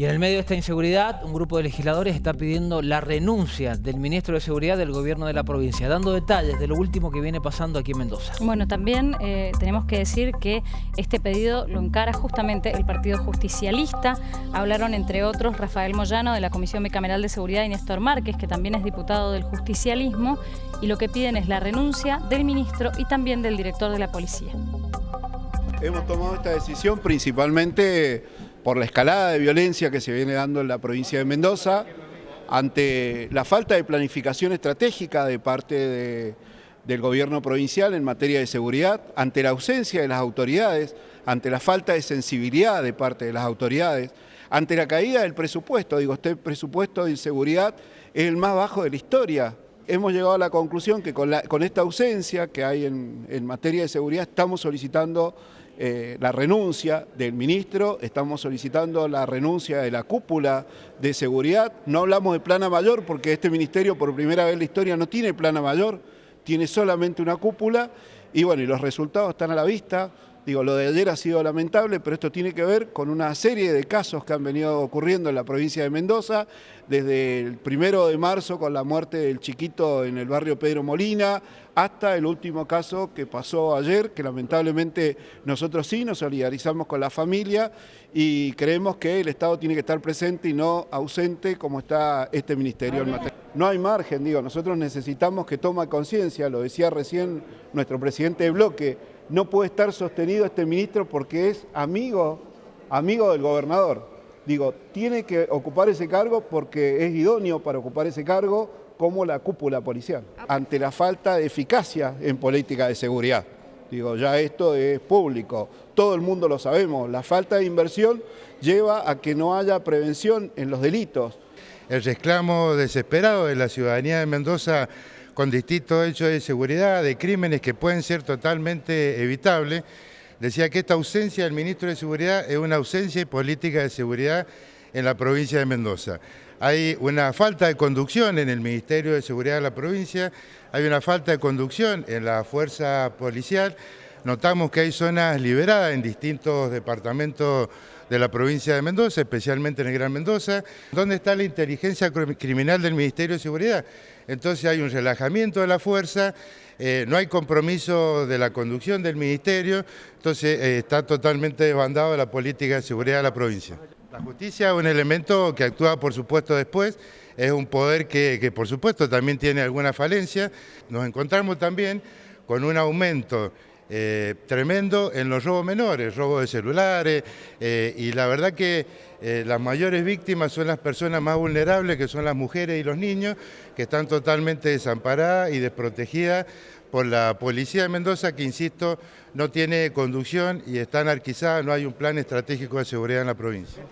Y en el medio de esta inseguridad, un grupo de legisladores está pidiendo la renuncia del ministro de Seguridad del gobierno de la provincia, dando detalles de lo último que viene pasando aquí en Mendoza. Bueno, también eh, tenemos que decir que este pedido lo encara justamente el Partido Justicialista. Hablaron, entre otros, Rafael Moyano de la Comisión Bicameral de Seguridad y Néstor Márquez, que también es diputado del justicialismo, y lo que piden es la renuncia del ministro y también del director de la policía. Hemos tomado esta decisión principalmente por la escalada de violencia que se viene dando en la provincia de Mendoza, ante la falta de planificación estratégica de parte del gobierno provincial en materia de seguridad, ante la ausencia de las autoridades, ante la falta de sensibilidad de parte de las autoridades, ante la caída del presupuesto, digo, este presupuesto de inseguridad es el más bajo de la historia. Hemos llegado a la conclusión que con, esta ausencia que hay en, en materia de seguridad estamos solicitando eh, la renuncia del ministro, estamos solicitando la renuncia de la cúpula de seguridad. No hablamos de plana mayor porque este ministerio por primera vez en la historia no tiene plana mayor, tiene solamente una cúpula y bueno, y los resultados están a la vista. Digo, lo de ayer ha sido lamentable, pero esto tiene que ver con una serie de casos que han venido ocurriendo en la provincia de Mendoza, desde el primero de marzo con la muerte del chiquito en el barrio Pedro Molina, hasta el último caso que pasó ayer, que lamentablemente nosotros sí nos solidarizamos con la familia y creemos que el Estado tiene que estar presente y no ausente como está este ministerio. No hay margen, digo, nosotros necesitamos que tome conciencia, lo decía recién nuestro presidente de bloque, no puede estar sostenido este ministro porque es amigo, amigo del gobernador. Digo, tiene que ocupar ese cargo porque es idóneo para ocupar ese cargo como la cúpula policial, ante la falta de eficacia en política de seguridad. Digo, ya esto es público, todo el mundo lo sabemos, la falta de inversión lleva a que no haya prevención en los delitos. El reclamo desesperado de la ciudadanía de Mendoza con distintos hechos de seguridad, de crímenes que pueden ser totalmente evitables, decía que esta ausencia del ministro de Seguridad es una ausencia de política de seguridad en la provincia de Mendoza. Hay una falta de conducción en el Ministerio de Seguridad de la provincia, hay una falta de conducción en la fuerza policial, notamos que hay zonas liberadas en distintos departamentos de la provincia de Mendoza, especialmente en el Gran Mendoza. ¿Dónde está la inteligencia criminal del Ministerio de Seguridad? Entonces hay un relajamiento de la fuerza, eh, no hay compromiso de la conducción del Ministerio, entonces eh, está totalmente desbandado la política de seguridad de la provincia. La justicia es un elemento que actúa, por supuesto, después, es un poder que, que por supuesto, también tiene alguna falencia. Nos encontramos también con un aumento eh, tremendo en los robos menores, robos de celulares, eh, y la verdad que eh, las mayores víctimas son las personas más vulnerables, que son las mujeres y los niños, que están totalmente desamparadas y desprotegidas por la policía de Mendoza, que insisto, no tiene conducción y está anarquizada, no hay un plan estratégico de seguridad en la provincia.